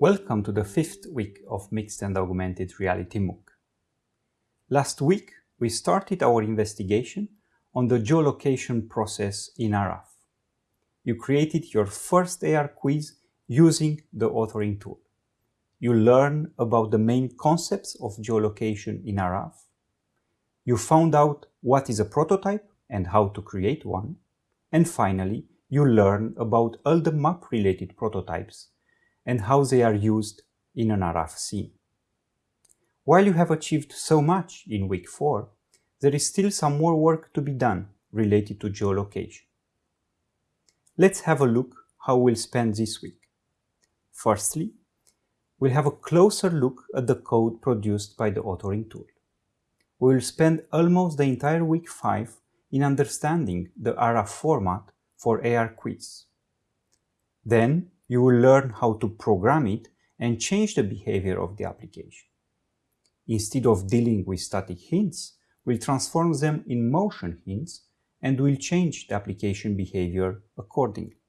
Welcome to the fifth week of Mixed and Augmented Reality MOOC. Last week, we started our investigation on the geolocation process in Araf. You created your first AR quiz using the authoring tool. You learn about the main concepts of geolocation in Araf. You found out what is a prototype and how to create one. And finally, you learn about all the map-related prototypes and how they are used in an scene. While you have achieved so much in week 4, there is still some more work to be done related to geolocation. Let's have a look how we'll spend this week. Firstly, we'll have a closer look at the code produced by the authoring tool. We will spend almost the entire week 5 in understanding the Araf format for AR quiz. Then you will learn how to program it and change the behavior of the application. Instead of dealing with static hints, we'll transform them in motion hints and will change the application behavior accordingly.